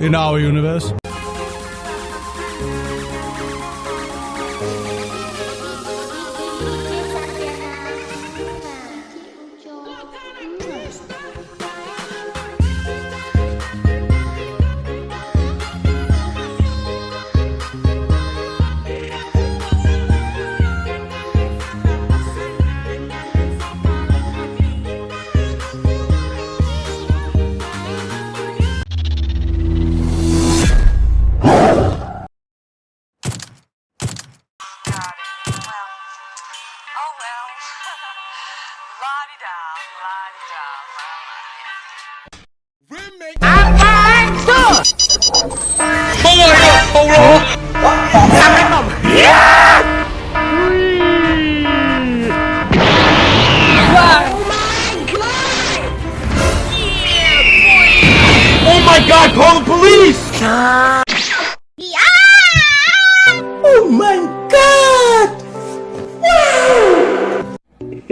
In our universe.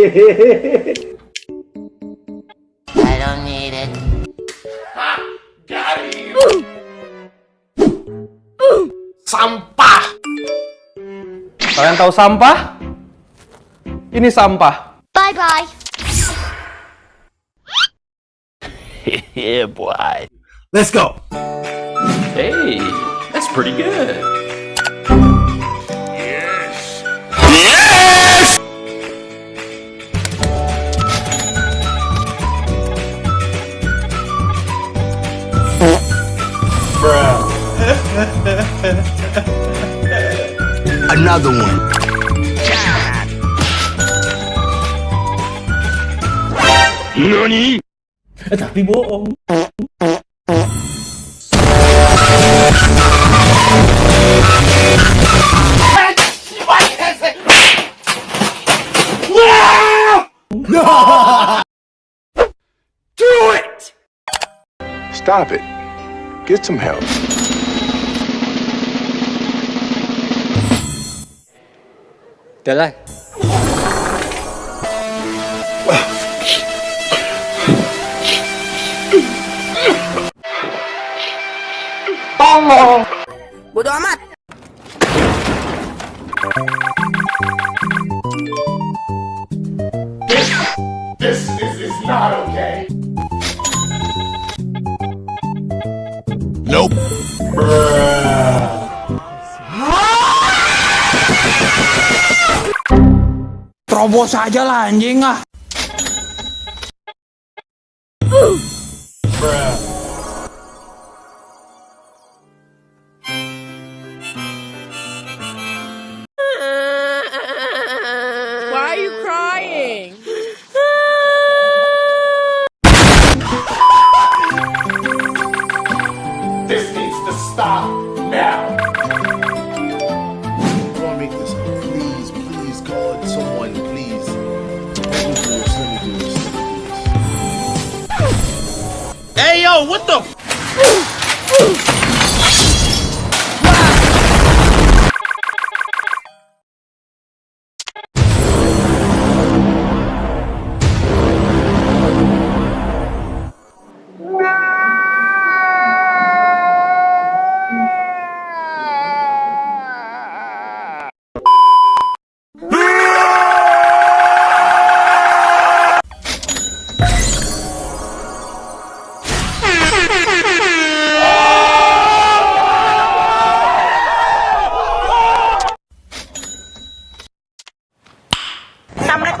'Sampah! Kalian tahu sampah? Ini sampah. Bye bye. Yeah, boy. Let's go. Hey, that's pretty good. Another one. Nani? Tapi bohong. Do it! Stop it. Get some help. Tiến lên Bố đó mặt. 我撒娇难听啊！What the?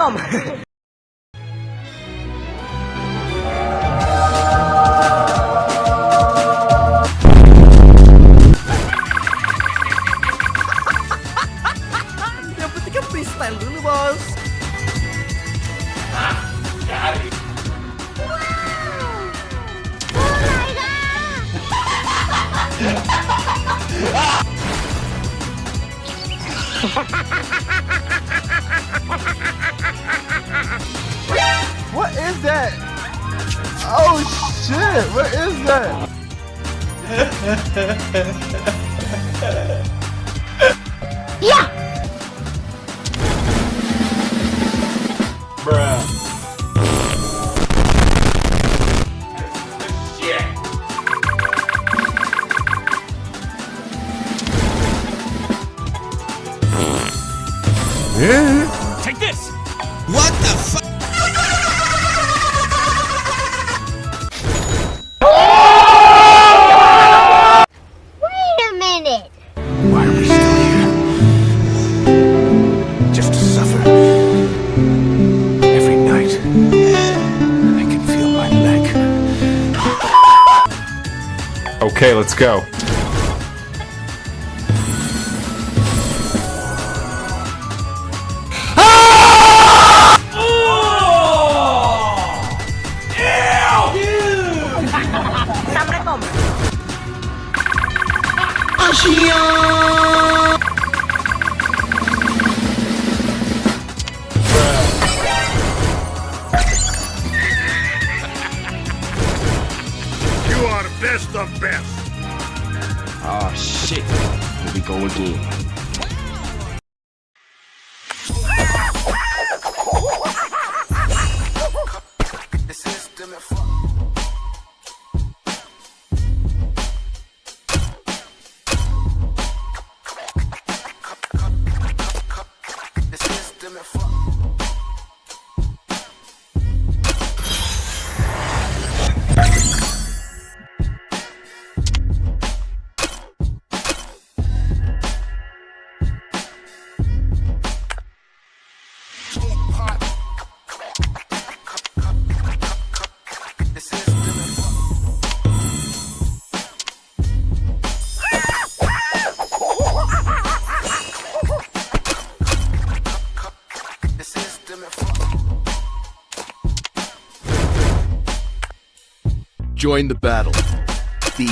Assalamualaikum. Yang penting kan freestyle dulu, Bos. What is that? Oh shit! What is that? Shit. Best of best. Oh shit. Here we go again. feeling fuck. Join the battle. B.